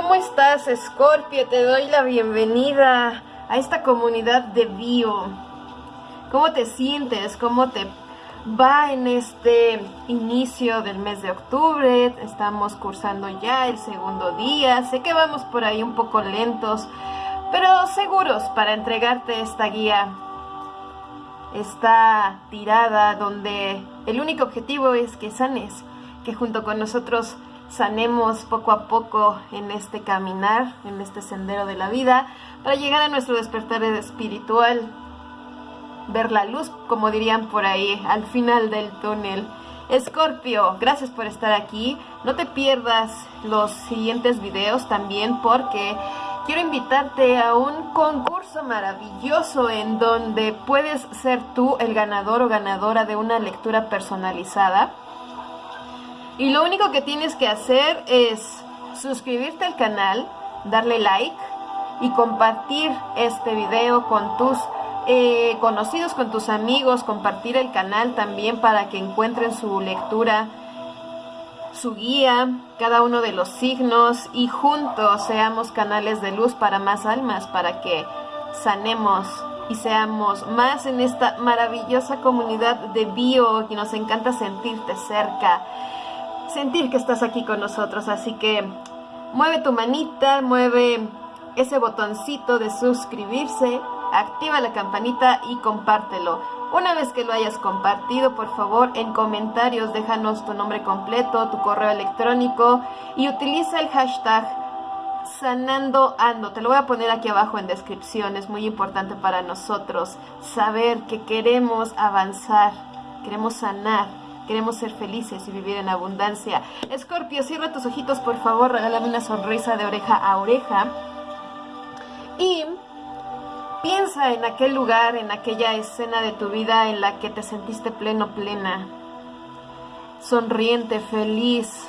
¿Cómo estás, Scorpio? Te doy la bienvenida a esta comunidad de bio. ¿Cómo te sientes? ¿Cómo te va en este inicio del mes de octubre? Estamos cursando ya el segundo día. Sé que vamos por ahí un poco lentos, pero seguros para entregarte esta guía. Esta tirada donde el único objetivo es que sanes, que junto con nosotros sanemos poco a poco en este caminar, en este sendero de la vida, para llegar a nuestro despertar espiritual, ver la luz, como dirían por ahí, al final del túnel. Escorpio, gracias por estar aquí. No te pierdas los siguientes videos también porque quiero invitarte a un concurso maravilloso en donde puedes ser tú el ganador o ganadora de una lectura personalizada y lo único que tienes que hacer es suscribirte al canal, darle like y compartir este video con tus eh, conocidos, con tus amigos, compartir el canal también para que encuentren su lectura, su guía, cada uno de los signos y juntos seamos canales de luz para más almas, para que sanemos y seamos más en esta maravillosa comunidad de bio que nos encanta sentirte cerca sentir que estás aquí con nosotros. Así que mueve tu manita, mueve ese botoncito de suscribirse, activa la campanita y compártelo. Una vez que lo hayas compartido, por favor, en comentarios déjanos tu nombre completo, tu correo electrónico y utiliza el hashtag sanando ando. Te lo voy a poner aquí abajo en descripción. Es muy importante para nosotros saber que queremos avanzar, queremos sanar Queremos ser felices y vivir en abundancia. Escorpio, cierra tus ojitos, por favor. Regálame una sonrisa de oreja a oreja. Y piensa en aquel lugar, en aquella escena de tu vida en la que te sentiste pleno, plena. Sonriente, feliz,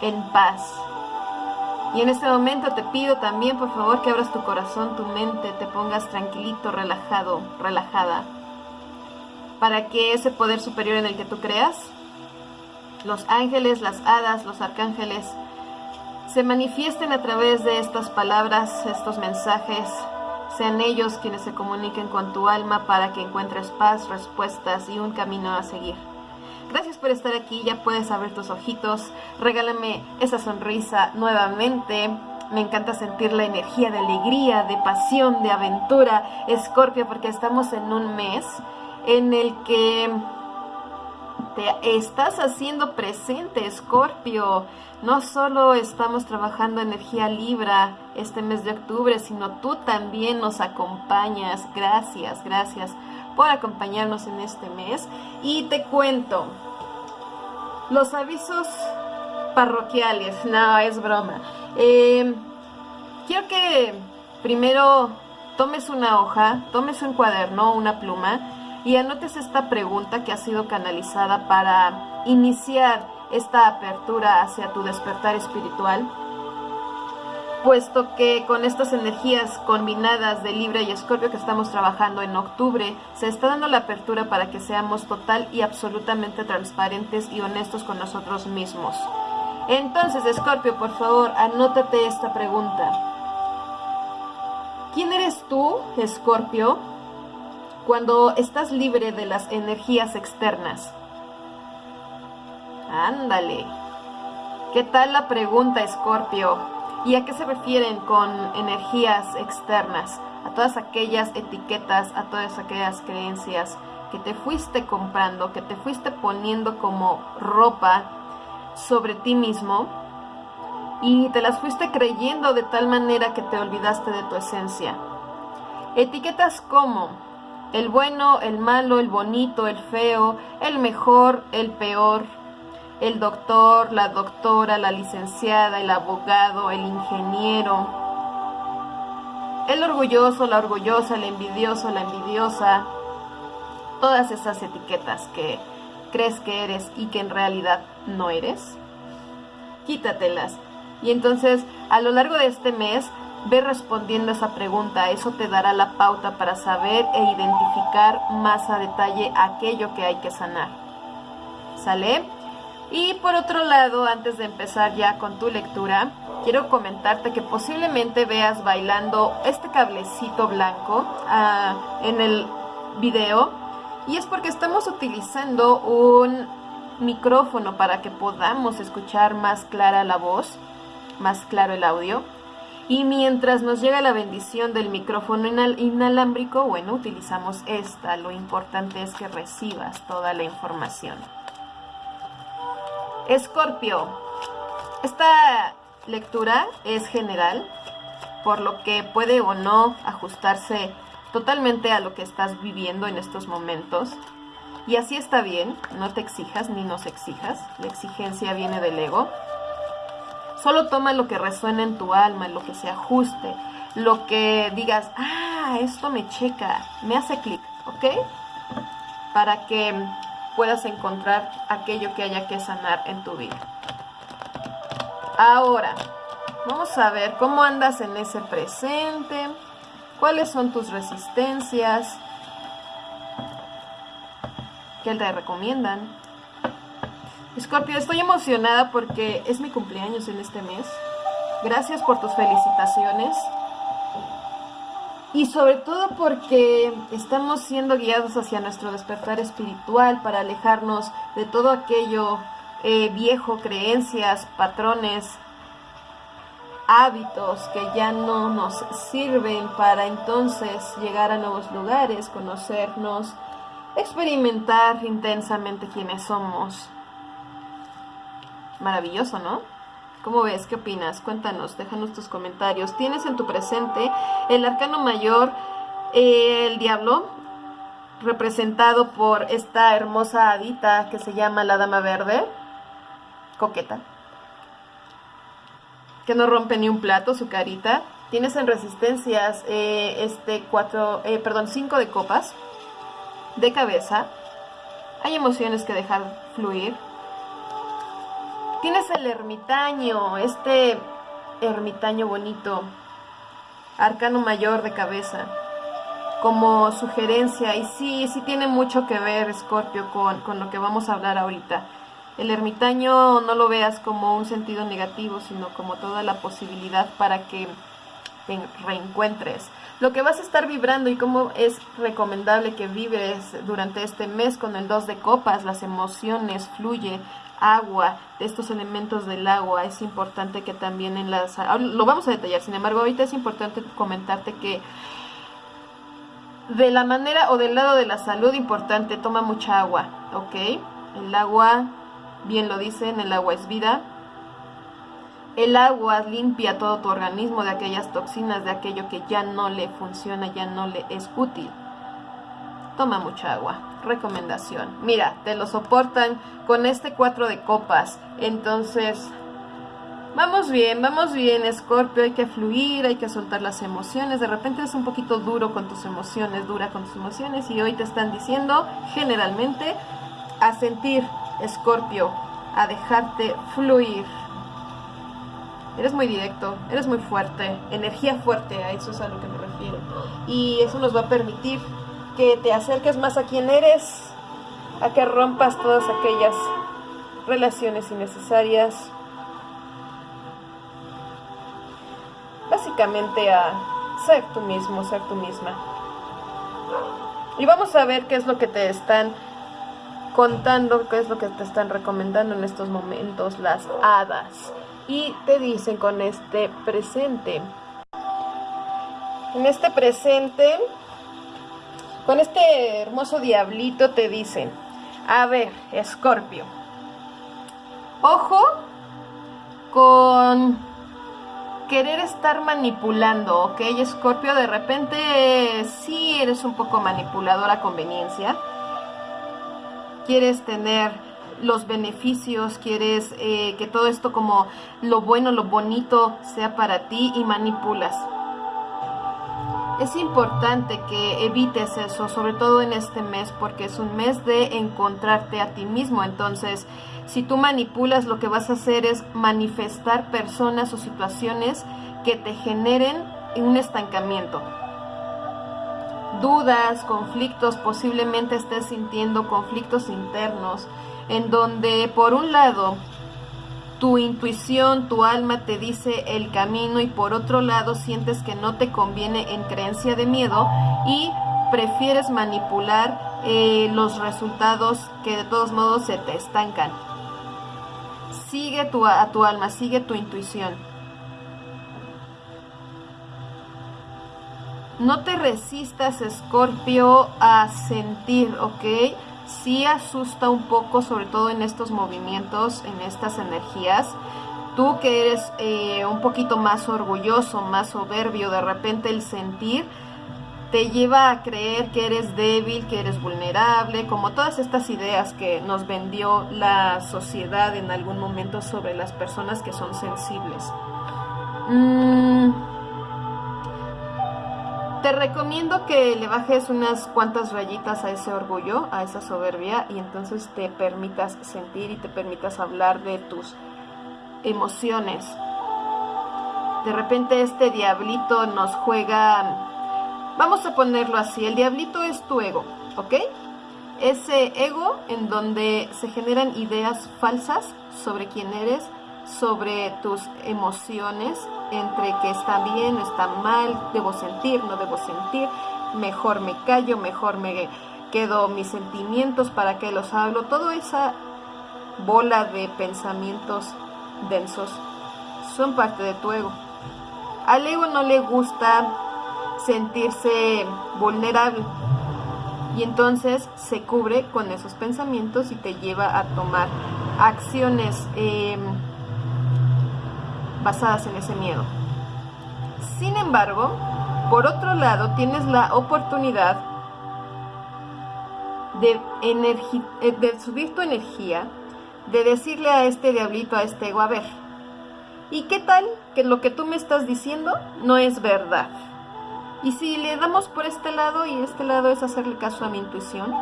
en paz. Y en este momento te pido también, por favor, que abras tu corazón, tu mente, te pongas tranquilito, relajado, relajada para que ese poder superior en el que tú creas, los ángeles, las hadas, los arcángeles, se manifiesten a través de estas palabras, estos mensajes, sean ellos quienes se comuniquen con tu alma para que encuentres paz, respuestas y un camino a seguir. Gracias por estar aquí, ya puedes abrir tus ojitos, regálame esa sonrisa nuevamente. Me encanta sentir la energía de alegría, de pasión, de aventura, Escorpio, porque estamos en un mes en el que te estás haciendo presente, Escorpio. No solo estamos trabajando energía Libra este mes de octubre, sino tú también nos acompañas. Gracias, gracias por acompañarnos en este mes. Y te cuento, los avisos parroquiales, no, es broma. Eh, quiero que primero tomes una hoja, tomes un cuaderno, una pluma, y anotes esta pregunta que ha sido canalizada para iniciar esta apertura hacia tu despertar espiritual, puesto que con estas energías combinadas de Libra y Escorpio que estamos trabajando en octubre, se está dando la apertura para que seamos total y absolutamente transparentes y honestos con nosotros mismos. Entonces, Escorpio, por favor, anótate esta pregunta. ¿Quién eres tú, Escorpio? Cuando estás libre de las energías externas. Ándale. ¿Qué tal la pregunta, Escorpio? ¿Y a qué se refieren con energías externas? A todas aquellas etiquetas, a todas aquellas creencias que te fuiste comprando, que te fuiste poniendo como ropa sobre ti mismo y te las fuiste creyendo de tal manera que te olvidaste de tu esencia. Etiquetas como el bueno, el malo, el bonito, el feo, el mejor, el peor, el doctor, la doctora, la licenciada, el abogado, el ingeniero, el orgulloso, la orgullosa, el envidioso, la envidiosa, todas esas etiquetas que crees que eres y que en realidad no eres, quítatelas. Y entonces a lo largo de este mes Ve respondiendo esa pregunta, eso te dará la pauta para saber e identificar más a detalle aquello que hay que sanar. ¿Sale? Y por otro lado, antes de empezar ya con tu lectura, quiero comentarte que posiblemente veas bailando este cablecito blanco ah, en el video y es porque estamos utilizando un micrófono para que podamos escuchar más clara la voz, más claro el audio. Y mientras nos llega la bendición del micrófono inalámbrico, bueno, utilizamos esta. Lo importante es que recibas toda la información. Escorpio. Esta lectura es general, por lo que puede o no ajustarse totalmente a lo que estás viviendo en estos momentos. Y así está bien, no te exijas ni nos exijas, la exigencia viene del ego. Solo toma lo que resuena en tu alma, lo que se ajuste, lo que digas, ah, esto me checa, me hace clic, ¿ok? Para que puedas encontrar aquello que haya que sanar en tu vida. Ahora, vamos a ver cómo andas en ese presente, cuáles son tus resistencias, qué te recomiendan. Escorpio, estoy emocionada porque es mi cumpleaños en este mes. Gracias por tus felicitaciones. Y sobre todo porque estamos siendo guiados hacia nuestro despertar espiritual para alejarnos de todo aquello eh, viejo, creencias, patrones, hábitos que ya no nos sirven para entonces llegar a nuevos lugares, conocernos, experimentar intensamente quiénes somos Maravilloso, ¿no? ¿Cómo ves? ¿Qué opinas? Cuéntanos, déjanos tus comentarios. Tienes en tu presente el arcano mayor, el diablo, representado por esta hermosa hadita que se llama la dama verde, coqueta, que no rompe ni un plato, su carita. Tienes en resistencias eh, este cuatro, eh, perdón, cinco de copas, de cabeza. Hay emociones que dejar fluir, Tienes el ermitaño, este ermitaño bonito, arcano mayor de cabeza, como sugerencia. Y sí, sí tiene mucho que ver, Scorpio, con, con lo que vamos a hablar ahorita. El ermitaño no lo veas como un sentido negativo, sino como toda la posibilidad para que te reencuentres. Lo que vas a estar vibrando y cómo es recomendable que vibres durante este mes con el 2 de copas, las emociones, fluye, agua, estos elementos del agua, es importante que también en las... Lo vamos a detallar, sin embargo, ahorita es importante comentarte que de la manera o del lado de la salud importante, toma mucha agua, ¿ok? El agua, bien lo dicen, el agua es vida. El agua limpia todo tu organismo de aquellas toxinas, de aquello que ya no le funciona, ya no le es útil. Toma mucha agua. Recomendación. Mira, te lo soportan con este 4 de copas. Entonces, vamos bien, vamos bien, Scorpio. Hay que fluir, hay que soltar las emociones. De repente es un poquito duro con tus emociones, dura con tus emociones. Y hoy te están diciendo, generalmente, a sentir, Scorpio, a dejarte fluir. Eres muy directo, eres muy fuerte, energía fuerte, a eso es a lo que me refiero. Y eso nos va a permitir que te acerques más a quien eres, a que rompas todas aquellas relaciones innecesarias, básicamente a ser tú mismo, ser tú misma. Y vamos a ver qué es lo que te están contando, qué es lo que te están recomendando en estos momentos las hadas. Y te dicen con este presente. En este presente con este hermoso diablito te dicen, a ver, Escorpio, ojo con querer estar manipulando, ¿ok? Escorpio, de repente sí eres un poco manipulador a conveniencia. Quieres tener los beneficios, quieres eh, que todo esto como lo bueno, lo bonito sea para ti y manipulas es importante que evites eso, sobre todo en este mes, porque es un mes de encontrarte a ti mismo. Entonces, si tú manipulas, lo que vas a hacer es manifestar personas o situaciones que te generen un estancamiento. Dudas, conflictos, posiblemente estés sintiendo conflictos internos, en donde por un lado tu intuición, tu alma te dice el camino y por otro lado sientes que no te conviene en creencia de miedo y prefieres manipular eh, los resultados que de todos modos se te estancan. Sigue a tu alma, sigue tu intuición. No te resistas, Escorpio, a sentir, ¿ok? Sí asusta un poco, sobre todo en estos movimientos, en estas energías. Tú que eres eh, un poquito más orgulloso, más soberbio, de repente el sentir te lleva a creer que eres débil, que eres vulnerable, como todas estas ideas que nos vendió la sociedad en algún momento sobre las personas que son sensibles. Mmm te recomiendo que le bajes unas cuantas rayitas a ese orgullo, a esa soberbia y entonces te permitas sentir y te permitas hablar de tus emociones. De repente este diablito nos juega, vamos a ponerlo así, el diablito es tu ego, ¿ok? Ese ego en donde se generan ideas falsas sobre quién eres, sobre tus emociones, entre que está bien, está mal, debo sentir, no debo sentir, mejor me callo, mejor me quedo mis sentimientos para que los hablo, toda esa bola de pensamientos densos son parte de tu ego. Al ego no le gusta sentirse vulnerable y entonces se cubre con esos pensamientos y te lleva a tomar acciones eh, basadas en ese miedo. Sin embargo, por otro lado, tienes la oportunidad de, eh, de subir tu energía, de decirle a este diablito, a este ego, a ver, ¿y qué tal que lo que tú me estás diciendo no es verdad? Y si le damos por este lado y este lado es hacerle caso a mi intuición,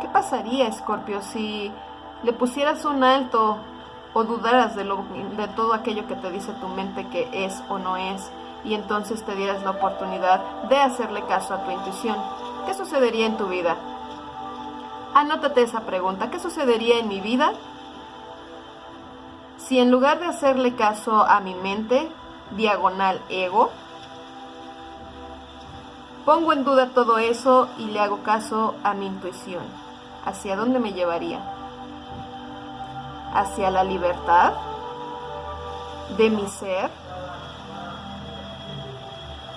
¿qué pasaría, Scorpio, si le pusieras un alto o dudaras de, de todo aquello que te dice tu mente que es o no es y entonces te dieras la oportunidad de hacerle caso a tu intuición. ¿Qué sucedería en tu vida? Anótate esa pregunta. ¿Qué sucedería en mi vida si en lugar de hacerle caso a mi mente, diagonal ego, pongo en duda todo eso y le hago caso a mi intuición? ¿Hacia dónde me llevaría? Hacia la libertad de mi ser?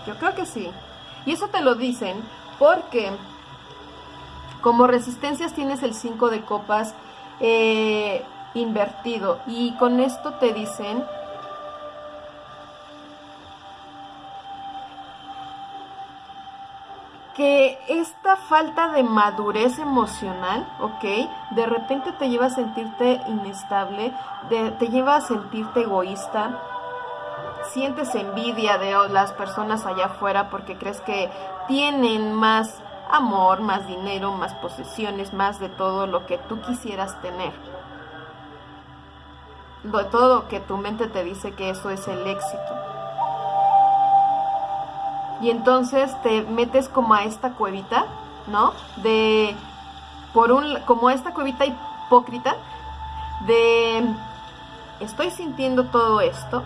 Yo creo que sí. Y eso te lo dicen porque como resistencias tienes el 5 de copas eh, invertido y con esto te dicen falta de madurez emocional, ¿ok? De repente te lleva a sentirte inestable, te lleva a sentirte egoísta, sientes envidia de las personas allá afuera porque crees que tienen más amor, más dinero, más posesiones, más de todo lo que tú quisieras tener. De todo lo que tu mente te dice que eso es el éxito y entonces te metes como a esta cuevita, ¿no? De, por un, como esta cuevita hipócrita, de, estoy sintiendo todo esto,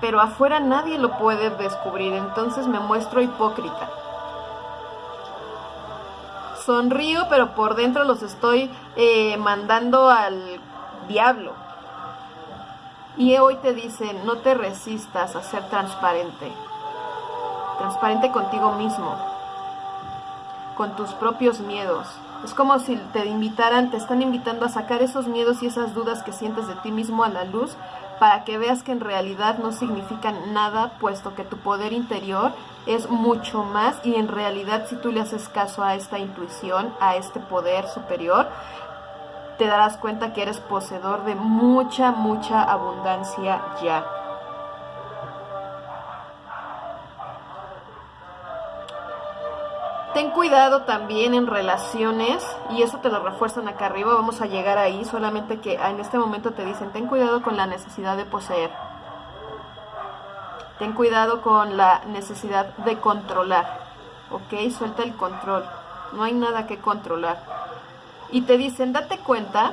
pero afuera nadie lo puede descubrir, entonces me muestro hipócrita. Sonrío, pero por dentro los estoy eh, mandando al diablo. Y hoy te dicen, no te resistas a ser transparente transparente contigo mismo, con tus propios miedos. Es como si te invitaran, te están invitando a sacar esos miedos y esas dudas que sientes de ti mismo a la luz para que veas que en realidad no significan nada, puesto que tu poder interior es mucho más y en realidad si tú le haces caso a esta intuición, a este poder superior, te darás cuenta que eres poseedor de mucha, mucha abundancia ya. Ten cuidado también en relaciones, y eso te lo refuerzan acá arriba, vamos a llegar ahí, solamente que en este momento te dicen, ten cuidado con la necesidad de poseer. Ten cuidado con la necesidad de controlar, ¿ok? Suelta el control, no hay nada que controlar. Y te dicen, date cuenta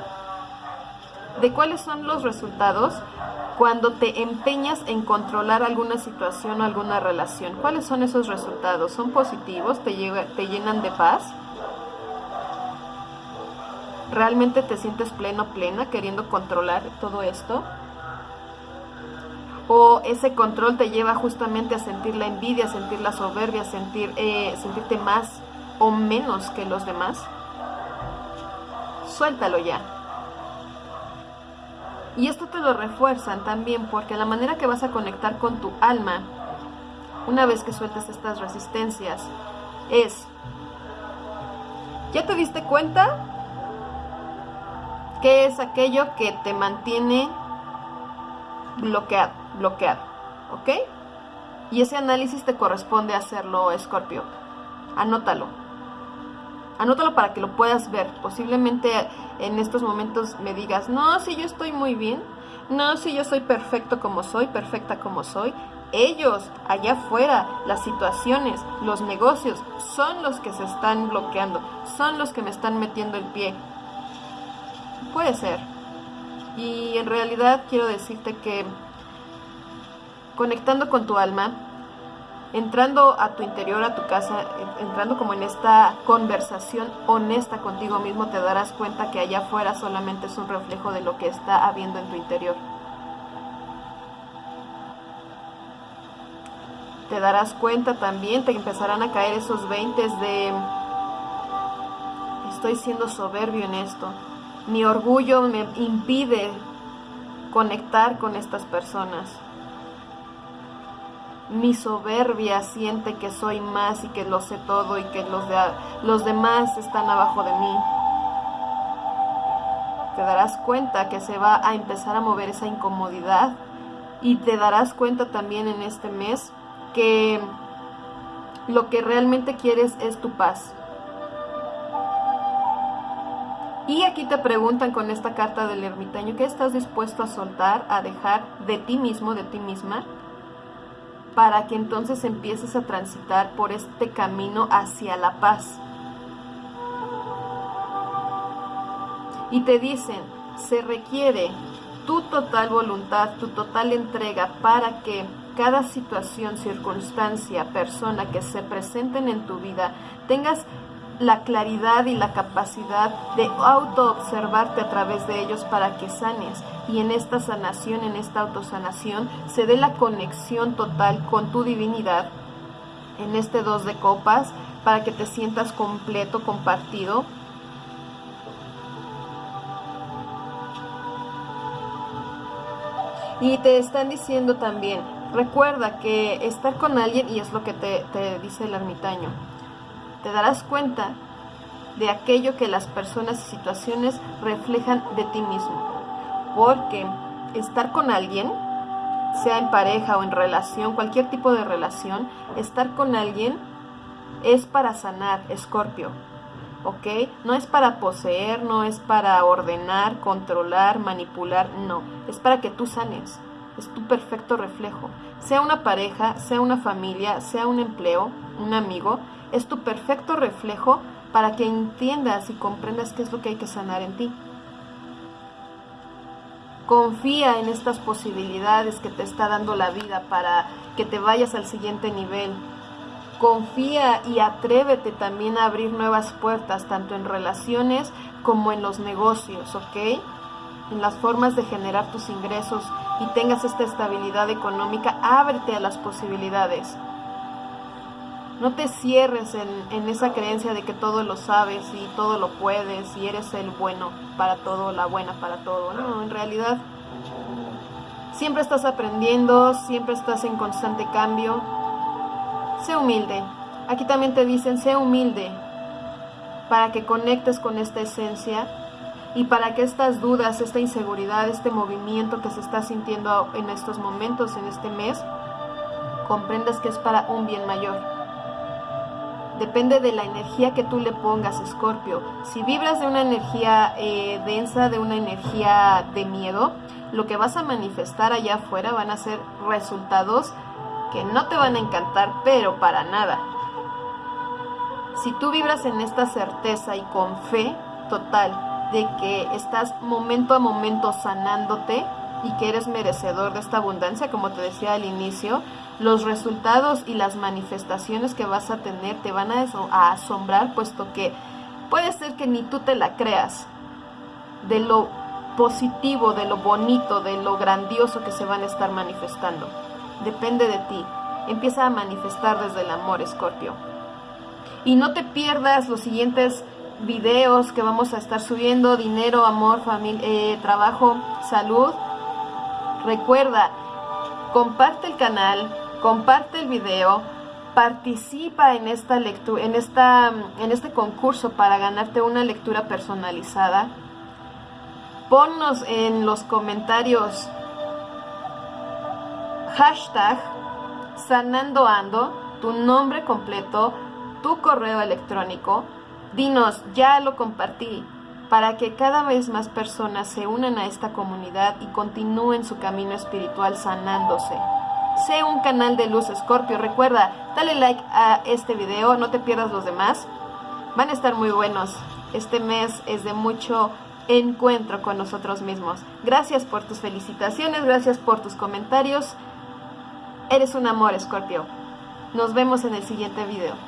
de cuáles son los resultados cuando te empeñas en controlar alguna situación o alguna relación. ¿Cuáles son esos resultados? ¿Son positivos? ¿Te, te llenan de paz? ¿Realmente te sientes pleno, plena, queriendo controlar todo esto? ¿O ese control te lleva justamente a sentir la envidia, a sentir la soberbia, a sentir, eh, sentirte más o menos que los demás? Suéltalo ya. Y esto te lo refuerzan también porque la manera que vas a conectar con tu alma, una vez que sueltes estas resistencias, es, ¿ya te diste cuenta? ¿Qué es aquello que te mantiene bloqueado? bloqueado ¿Ok? Y ese análisis te corresponde hacerlo, Scorpio. Anótalo. Anótalo para que lo puedas ver. Posiblemente en estos momentos me digas, no, si yo estoy muy bien, no, si yo soy perfecto como soy, perfecta como soy. Ellos, allá afuera, las situaciones, los negocios, son los que se están bloqueando, son los que me están metiendo el pie. Puede ser. Y en realidad quiero decirte que conectando con tu alma, entrando a tu interior, a tu casa, entrando como en esta conversación honesta contigo mismo, te darás cuenta que allá afuera solamente es un reflejo de lo que está habiendo en tu interior. Te darás cuenta también, te empezarán a caer esos veintes de estoy siendo soberbio en esto. Mi orgullo me impide conectar con estas personas mi soberbia siente que soy más y que lo sé todo y que los, los demás están abajo de mí. Te darás cuenta que se va a empezar a mover esa incomodidad y te darás cuenta también en este mes que lo que realmente quieres es tu paz. Y aquí te preguntan con esta carta del ermitaño, ¿qué estás dispuesto a soltar, a dejar de ti mismo, de ti misma? Para que entonces empieces a transitar por este camino hacia la paz. Y te dicen, se requiere tu total voluntad, tu total entrega para que cada situación, circunstancia, persona que se presenten en tu vida, tengas la claridad y la capacidad de auto-observarte a través de ellos para que sanes. Y en esta sanación, en esta autosanación, se dé la conexión total con tu divinidad en este dos de copas para que te sientas completo, compartido. Y te están diciendo también, recuerda que estar con alguien, y es lo que te, dice el ermitaño, te darás cuenta de aquello que las personas y situaciones reflejan de ti mismo. Porque estar con alguien, sea en pareja o en relación, cualquier tipo de relación, estar con alguien es para sanar, escorpio. ¿Ok? No es para poseer, no es para ordenar, controlar, manipular, no. Es para que tú sanes. Es tu perfecto reflejo. Sea una pareja, sea una familia, sea un empleo, un amigo, es tu perfecto reflejo para que entiendas y comprendas qué es lo que hay que sanar en ti. Confía en estas posibilidades que te está dando la vida para que te vayas al siguiente nivel. Confía y atrévete también a abrir nuevas puertas, tanto en relaciones como en los negocios, ¿ok? En las formas de generar tus ingresos y tengas esta estabilidad económica, ábrete a las posibilidades. No te cierres en, esa creencia de que todo lo sabes y todo lo puedes y eres el bueno para todo, la buena para todo. No, en realidad siempre estás aprendiendo, siempre estás en constante cambio. Sé humilde. Aquí también te dicen, sé humilde para que conectes con esta esencia y para que estas dudas, esta inseguridad, este movimiento que se está sintiendo en estos momentos, en este mes, comprendas que es para un bien mayor. Depende de la energía que tú le pongas, Escorpio. Si vibras de una energía eh, densa, de una energía de miedo, lo que vas a manifestar allá afuera van a ser resultados que no te van a encantar, pero para nada. Si tú vibras en esta certeza y con fe total de que estás momento a momento sanándote y que eres merecedor de esta abundancia, como te decía al inicio, los resultados y las manifestaciones que vas a tener te van a, asombrar, puesto que puede ser que ni tú te la creas de lo positivo, de lo bonito, de lo grandioso que se van a estar manifestando. Depende de ti. Empieza a manifestar desde el amor, Escorpio. Y no te pierdas los siguientes videos que vamos a estar subiendo, dinero, amor, familia, eh, trabajo, salud. Recuerda, comparte el canal, comparte el video, participa en esta lectura, en esta, en este concurso para ganarte una lectura personalizada. Ponnos en los comentarios hashtag sanandoando, tu nombre completo, tu correo electrónico. Dinos, ya lo compartí, para que cada vez más personas se unan a esta comunidad y continúen su camino espiritual sanándose. Sé un canal de Luz Escorpio. Recuerda, dale like a este video, no te pierdas los demás. Van a estar muy buenos. Este mes es de mucho encuentro con nosotros mismos. Gracias por tus felicitaciones, gracias por tus comentarios. Eres un amor, Escorpio. Nos vemos en el siguiente video.